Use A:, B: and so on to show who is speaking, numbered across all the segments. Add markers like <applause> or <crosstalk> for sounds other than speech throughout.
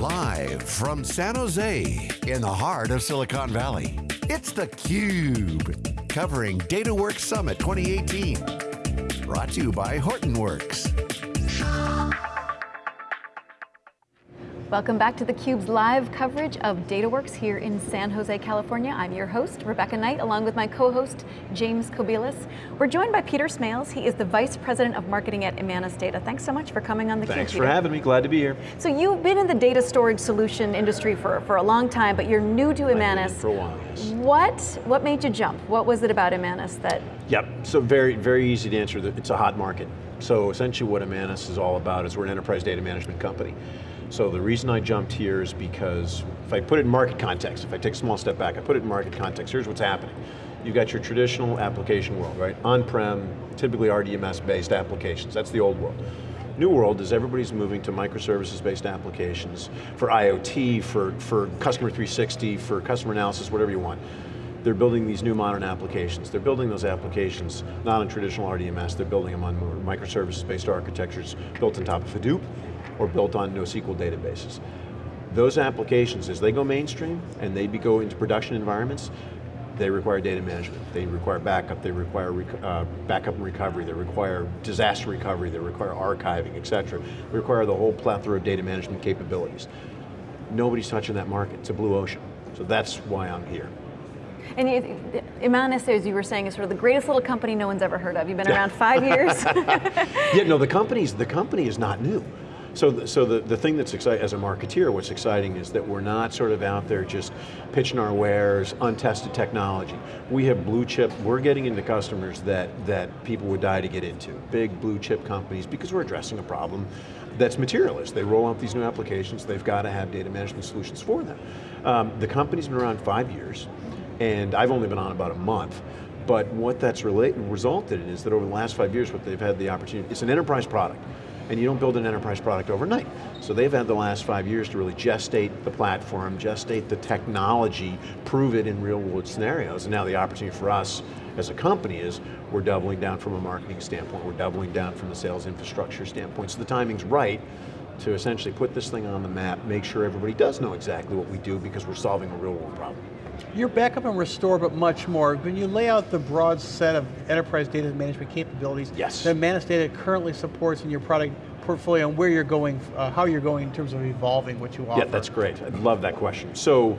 A: Live from San Jose, in the heart of Silicon Valley, it's theCUBE, covering DataWorks Summit 2018. Brought to you by Hortonworks.
B: Welcome back to theCUBE's live coverage of DataWorks here in San Jose, California. I'm your host, Rebecca Knight, along with my co-host, James Kobielus. We're joined by Peter Smails. He is the Vice President of Marketing at Imanis Data. Thanks so much for coming on theCUBE,
C: Thanks
B: Peter.
C: for having me, glad to be here.
B: So you've been in the data storage solution industry for, for a long time, but you're new to Imanis.
C: For a while, yes.
B: What, what made you jump? What was it about Imanis that?
C: Yep, so very, very easy to answer. It's a hot market. So essentially what Imanis is all about is we're an enterprise data management company. So the reason I jumped here is because if I put it in market context, if I take a small step back, I put it in market context, here's what's happening. You've got your traditional application world, right? On-prem, typically RDMS-based applications, that's the old world. New world is everybody's moving to microservices-based applications for IoT, for, for customer 360, for customer analysis, whatever you want. They're building these new modern applications. They're building those applications not on traditional RDMS, they're building them on microservices-based architectures built on top of Hadoop, or built on NoSQL databases. Those applications, as they go mainstream and they go into production environments, they require data management, they require backup, they require uh, backup and recovery, they require disaster recovery, they require archiving, et cetera. They require the whole plethora of data management capabilities. Nobody's touching that market, it's a blue ocean. So that's why I'm here.
B: And Imanis, as you were saying, is sort of the greatest little company no one's ever heard of. You've been around five years. <laughs>
C: yeah, no, the <laughs> company's, the company is not new. So, so the, the thing that's exciting, as a marketeer, what's exciting is that we're not sort of out there just pitching our wares, untested technology. We have blue chip, we're getting into customers that, that people would die to get into. Big blue chip companies, because we're addressing a problem that's materialist. They roll out these new applications, they've got to have data management solutions for them. Um, the company's been around five years, and I've only been on about a month, but what that's related, resulted in is that over the last five years, what they've had the opportunity, it's an enterprise product and you don't build an enterprise product overnight. So they've had the last five years to really gestate the platform, gestate the technology, prove it in real world scenarios, and now the opportunity for us as a company is we're doubling down from a marketing standpoint, we're doubling down from the sales infrastructure standpoint, so the timing's right to essentially put this thing on the map, make sure everybody does know exactly what we do because we're solving a real world problem.
D: Your backup and restore, but much more. When you lay out the broad set of enterprise data management capabilities
C: yes.
D: that Imanis Data currently supports in your product portfolio and where you're going, uh, how you're going in terms of evolving what you offer.
C: Yeah, that's great. I love that question. So,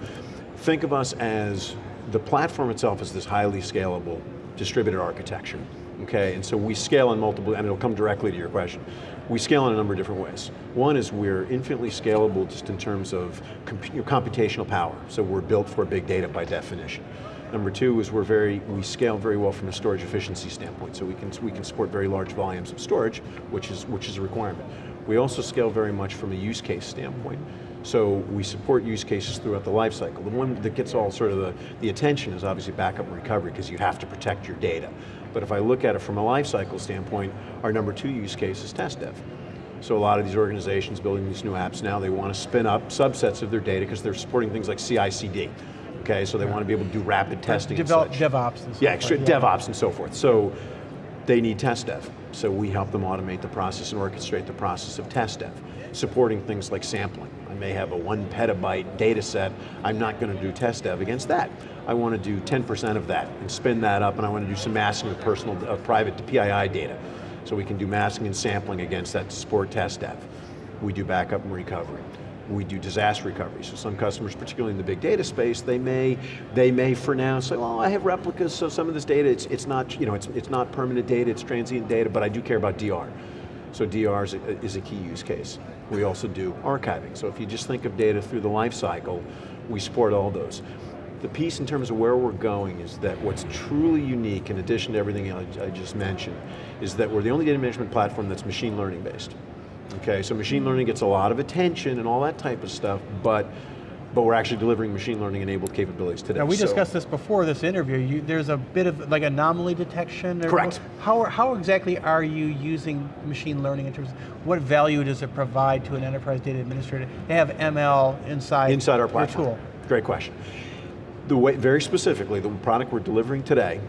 C: think of us as, the platform itself is this highly scalable distributed architecture. Okay, and so we scale on multiple, and it'll come directly to your question. We scale in a number of different ways. One is we're infinitely scalable just in terms of comp computational power. So we're built for big data by definition. Number two is we're very, we scale very well from a storage efficiency standpoint, so we can, we can support very large volumes of storage, which is, which is a requirement. We also scale very much from a use case standpoint. So we support use cases throughout the life cycle. The one that gets all sort of the, the attention is obviously backup and recovery because you have to protect your data. But if I look at it from a life cycle standpoint, our number two use case is test dev. So a lot of these organizations building these new apps now, they want to spin up subsets of their data because they're supporting things like CI/CD. Okay, so they want to be able to do rapid testing
D: Develop DevOps and
C: yeah, extra, yeah, DevOps and so forth. So they need test dev. So we help them automate the process and orchestrate the process of test dev, supporting things like sampling. I may have a one petabyte data set, I'm not going to do test dev against that. I want to do 10% of that and spin that up and I want to do some masking of personal, of private to PII data. So we can do masking and sampling against that to support test dev. We do backup and recovery we do disaster recovery. So some customers, particularly in the big data space, they may, they may for now say, well, I have replicas, so some of this data, it's, it's, not, you know, it's, it's not permanent data, it's transient data, but I do care about DR. So DR is a, is a key use case. We also do archiving. So if you just think of data through the life cycle, we support all those. The piece in terms of where we're going is that what's truly unique, in addition to everything I, I just mentioned, is that we're the only data management platform that's machine learning based. Okay, so machine learning gets a lot of attention and all that type of stuff, but but we're actually delivering machine learning enabled capabilities today.
D: Now we
C: so.
D: discussed this before this interview, you, there's a bit of like anomaly detection.
C: Correct.
D: How, how exactly are you using machine learning in terms of what value does it provide to an enterprise data administrator to have ML inside,
C: inside our platform.
D: tool?
C: Great question. The way, very specifically, the product we're delivering today,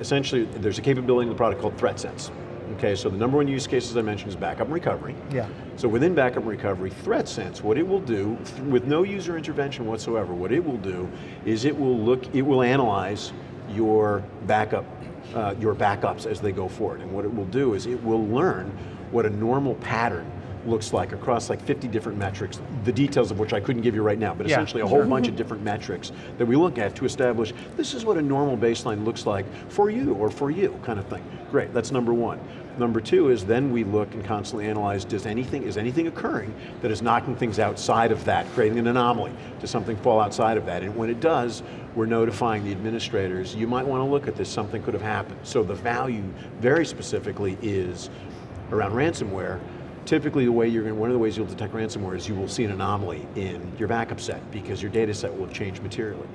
C: essentially there's a capability in the product called ThreatSense. Okay, so the number one use case, as I mentioned, is backup and recovery.
D: Yeah.
C: So within backup and recovery, ThreatSense, what it will do, th- with no user intervention whatsoever, what it will do is it will look, it will analyze your backup, uh, your backups as they go forward. And what it will do is it will learn what a normal pattern looks like across like 50 different metrics, the details of which I couldn't give you right now, but
D: Yeah,
C: essentially a whole
D: sure.
C: bunch of different metrics that we look at to establish this is what a normal baseline looks like for you or for you kind of thing. Great, that's number one. Number two is then we look and constantly analyze, does anything, is anything occurring that is knocking things outside of that, creating an anomaly? Does something fall outside of that? And when it does, we're notifying the administrators, you might want to look at this, something could have happened. So the value, very specifically, is around ransomware, typically the way you're going, one of the ways you'll detect ransomware is you will see an anomaly in your backup set because your data set will have changed materially.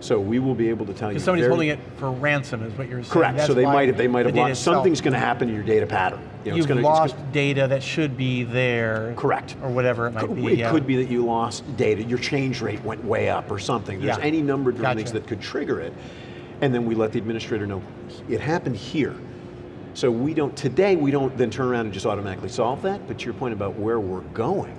C: So we will be able to tell you
D: somebody's
C: very-
D: holding it for ransom is what you're saying.
C: Correct,
D: That's
C: so they might have, they might have lost, something's going to happen to your data pattern. You know,
D: You've
C: gonna-
D: lost
C: gonna-
D: data that should be there.
C: Correct.
D: Or whatever it might be,
C: It
D: yeah.
C: could be that you lost data, your change rate went way up or something. There's
D: Yeah.
C: any number of different things that could trigger it. And then we let the administrator know, it happened here. So we don't, today we don't then turn around and just automatically solve that, but to your point about where we're going,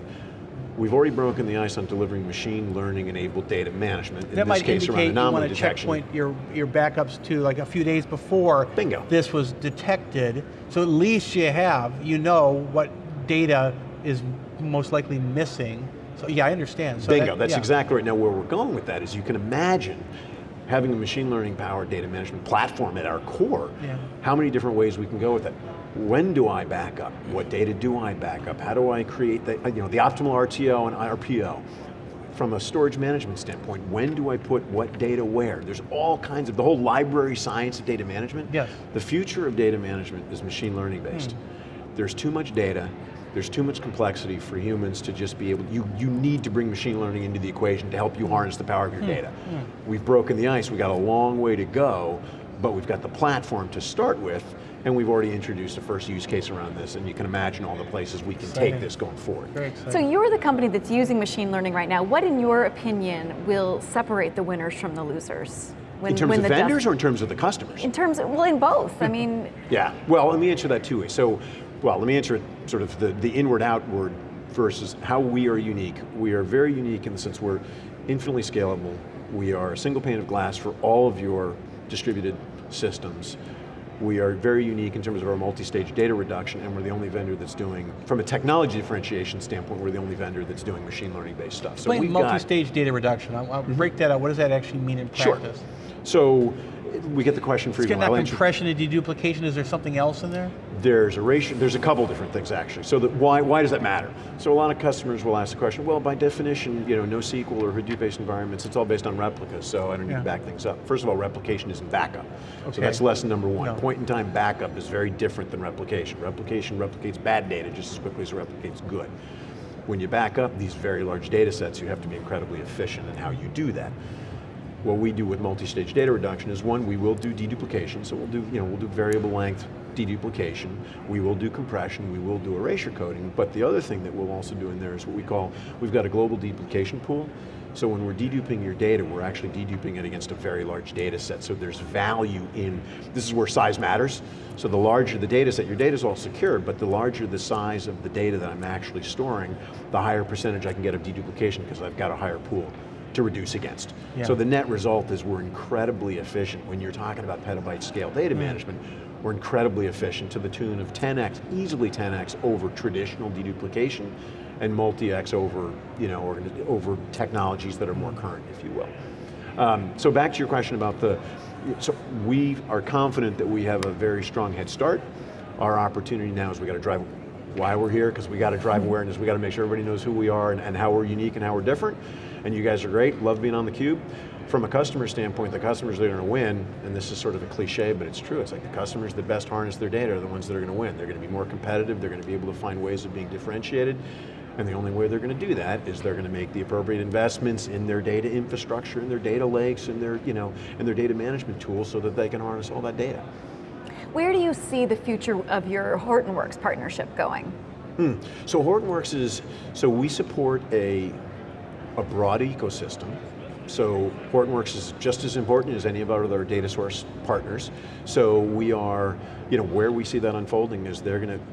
C: we've already broken the ice on delivering machine learning enabled data management, in
D: That
C: this
D: might
C: case around
D: indicate you
C: anomaly
D: want to checkpoint your, your backups to like a few days before
C: Bingo.
D: this was detected. So at least you have, you know what data is most likely missing. So yeah, I understand. So
C: Bingo,
D: that-
C: that's
D: yeah.
C: exactly right. Now where we're going with that is you can imagine having a machine learning powered data management platform at our core,
D: Yeah.
C: how many different ways we can go with it. When do I back up? What data do I back up? How do I create the, you know, the optimal RTO and RPO? From a storage management standpoint, when do I put what data where? There's all kinds of, the whole library science of data management.
D: Yes.
C: The future of data management is machine learning based. Hmm. There's too much data, there's too much complexity for humans to just be able, you, you need to bring machine learning into the equation to help you hmm. harness the power of your hmm. data. Hmm. We've broken the ice, we've got a long way to go, but we've got the platform to start with, and we've already introduced a first use case around this, and you can imagine all the places we can
D: Exciting.
C: take this going forward.
B: So you're the company that's using machine learning right now. What, in your opinion, will separate the winners from the losers? When,
C: In terms
B: when
C: of
B: the
C: vendors or in terms of the customers?
B: In terms of, well, in both. I <laughs> mean,
C: Yeah, well, let me answer that two ways. So, well, let me answer it sort of the, the inward outward versus how we are unique. We are very unique in the sense we're infinitely scalable. We are a single pane of glass for all of your distributed systems. We are very unique in terms of our multi-stage data reduction and we're the only vendor that's doing, from a technology differentiation standpoint, we're the only vendor that's doing machine learning based stuff. So
D: Explain
C: we've
D: multi-stage data reduction. I'll, I'll break that out. What does that actually mean in practice? Sure.
C: So, we get the question
D: It's
C: frequently.
D: getting that compression and deduplication. Is there something else in there?
C: There's a ratio, there's a couple different things actually. So that why, why does that matter? So a lot of customers will ask the question, well by definition, you know, NoSQL or Hadoop-based environments, it's all based on replicas, so I don't need
D: Yeah.
C: to back things up. First of all, replication isn't backup.
D: Okay.
C: So that's lesson number one.
D: No.
C: Point in time backup is very different than replication. Replication replicates bad data just as quickly as it replicates good. When you back up these very large data sets, you have to be incredibly efficient in how you do that. What we do with multi-stage data reduction is one, we will do deduplication, so we'll do, you know, we'll do variable length deduplication, we will do compression, we will do erasure coding, but the other thing that we'll also do in there is what we call, we've got a global deduplication pool, so when we're deduping your data, we're actually deduping it against a very large data set, so there's value in, this is where size matters, so the larger the data set, your data's all secured, but the larger the size of the data that I'm actually storing, the higher percentage I can get of deduplication because I've got a higher pool to reduce against.
D: Yeah.
C: So the net result is we're incredibly efficient. When you're talking about petabyte scale data mm. management, we're incredibly efficient to the tune of 10x, easily 10x over traditional deduplication and multi-x over, you know, over technologies that are more current, if you will. Um, so back to your question about the, so we are confident that we have a very strong head start. Our opportunity now is we got to drive why we're here, because we got to drive awareness, we got to make sure everybody knows who we are and, and how we're unique and how we're different. And you guys are great, love being on theCUBE. From a customer standpoint, the customers that are going to win, and this is sort of a cliche, but it's true, it's like the customers that best harness their data are the ones that are going to win. They're going to be more competitive, they're going to be able to find ways of being differentiated, and the only way they're going to do that is they're going to make the appropriate investments in their data infrastructure, in their data lakes, in their, you know, in their data management tools so that they can harness all that data.
B: where do you see the future of your Hortonworks partnership going? Hmm.
C: So Hortonworks is, so we support a, a broad ecosystem So Hortonworks is just as important as any of our other data source partners. So we are, you know, where we see that unfolding is they're going to,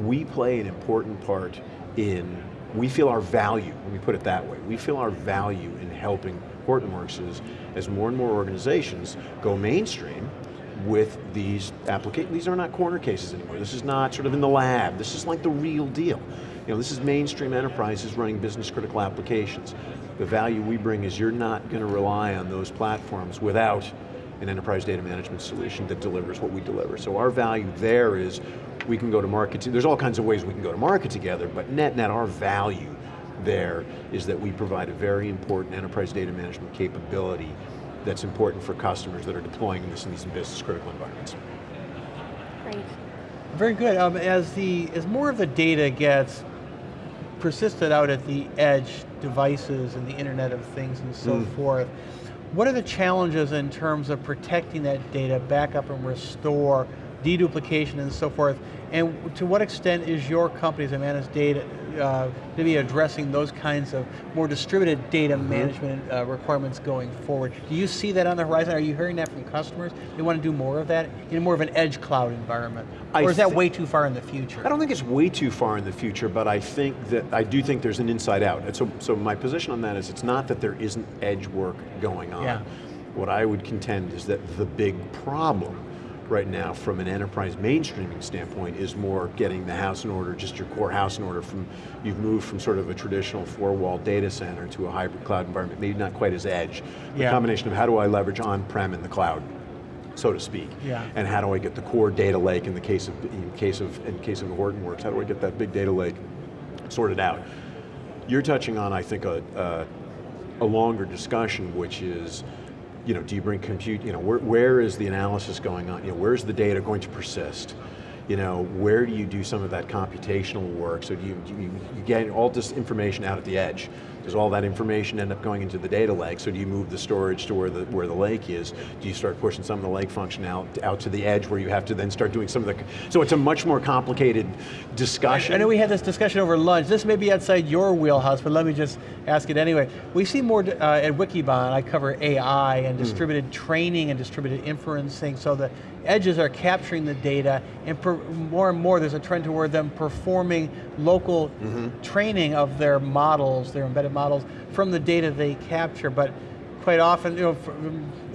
C: we play an important part in, we feel our value, let me put it that way, we feel our value in helping Hortonworks is, as more and more organizations go mainstream, with these applications. These are not corner cases anymore. This is not sort of in the lab. This is like the real deal. You know, this is mainstream enterprises running business critical applications. The value we bring is you're not going to rely on those platforms without an enterprise data management solution that delivers what we deliver. So our value there is we can go to market, there's all kinds of ways we can go to market together, but net net our value there is that we provide a very important enterprise data management capability that's important for customers that are deploying this in these business critical environments.
B: Great.
D: Very good. Um, as the as more of the data gets persisted out at the edge devices and the Internet of Things and so mm. forth, what are the challenges in terms of protecting that data, backup and restore, deduplication and so forth, and to what extent is your company's Imanis data uh, to be addressing those kinds of more distributed data mm -hmm. management uh, requirements going forward? Do you see that on the horizon? Are you hearing that from customers? They want to do more of that in more of an edge cloud environment? I or is that way too far in the future?
C: I don't think it's way too far in the future, but I think that, I do think there's an inside out. And so, so my position on that is it's not that there isn't edge work going on.
D: Yeah.
C: What I would contend is that the big problem right now from an enterprise mainstreaming standpoint is more getting the house in order, just your core house in order from, you've moved from sort of a traditional four wall data center to a hybrid cloud environment, maybe not quite as edge. The yeah. combination of how do I leverage on-prem in the cloud, so to speak.
D: Yeah.
C: And how do I get the core data lake in the case of, in case of, in case of Hortonworks, how do I get that big data lake sorted out? You're touching on, I think, a, a, a longer discussion, which is, you know, do you bring compute, you know, where, where is the analysis going on? You know, where's the data going to persist? You know, where do you do some of that computational work? So do you, do you, you get all this information out at the edge, does all that information end up going into the data lake? So do you move the storage to where the, where the lake is? Do you start pushing some of the lake function out, out to the edge where you have to then start doing some of the, so it's a much more complicated discussion.
D: I know we had this discussion over lunch. This may be outside your wheelhouse, but let me just ask it anyway. We see more uh, at Wikibon, I cover AI and hmm. distributed mm. training and distributed inferencing, so the edges are capturing the data, and more and more there's a trend toward them performing local mm -hmm. training of their models, their embedded models, from the data they capture, but quite often, you know,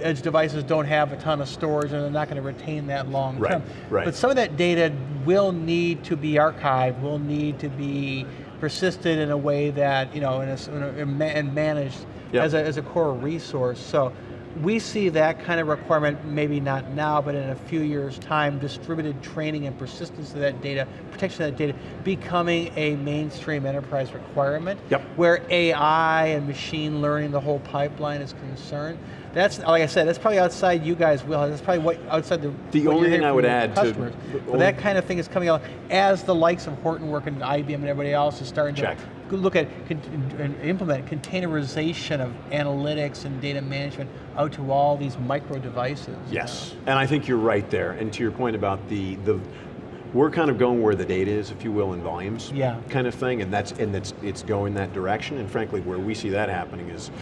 D: edge devices don't have a ton of storage and they're not going to retain that long
C: right,
D: term.
C: Right.
D: But some of that data will need to be archived, will need to be persisted in a way that, you know, in a, in a, and managed yep. as, a, as a core resource. So we see that kind of requirement, maybe not now, but in a few years time, distributed training and persistence of that data, protection of that data, becoming a mainstream enterprise requirement,
C: yep.
D: where AI and machine learning, the whole pipeline is concerned. That's, like I said, that's probably outside you guys' will. That's probably what outside the
C: The only thing I would add
D: customers. to... But that kind of thing is coming out as the likes of Hortonworks and IBM and everybody else is starting
C: Check.
D: to look at and implement containerization of analytics and data management out to all these micro devices.
C: Yes, and I think you're right there. And to your point about the, the we're kind of going where the data is, if you will, in volumes,
D: yeah.
C: kind of thing, and that's and that's it's going that direction. And frankly, where we see that happening is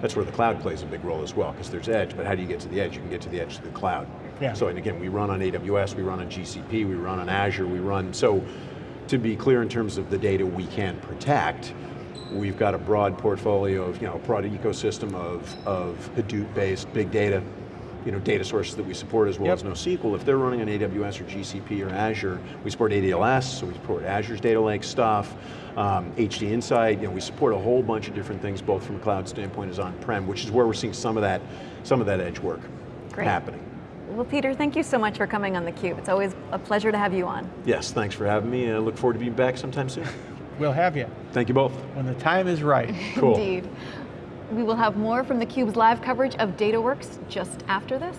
C: that's where the cloud plays a big role as well, because there's edge, but how do you get to the edge? You can get to the edge to the cloud.
D: Yeah.
C: So, and again, we run on AWS, we run on GCP, we run on Azure, we run, so to be clear in terms of the data we can protect, we've got a broad portfolio of, you know, a broad ecosystem of, of Hadoop-based big data you know, data sources that we support as well
D: yep.
C: as NoSQL. If they're running on AWS or GCP or Azure, we support ADLS, so we support Azure's data lake stuff, um, HD Insight, you know, we support a whole bunch of different things, both from a cloud standpoint as on-prem, which is where we're seeing some of that, some of that edge work
B: Great.
C: happening.
B: Well, Peter, thank you so much for coming on theCUBE. It's always a pleasure to have you on.
C: Yes, thanks for having me. I look forward to being back sometime soon.
D: we'll have you.
C: Thank you both.
D: When the time is right. <laughs>
C: Cool.
B: Indeed. We will have more from theCUBE's live coverage of DataWorks just after this.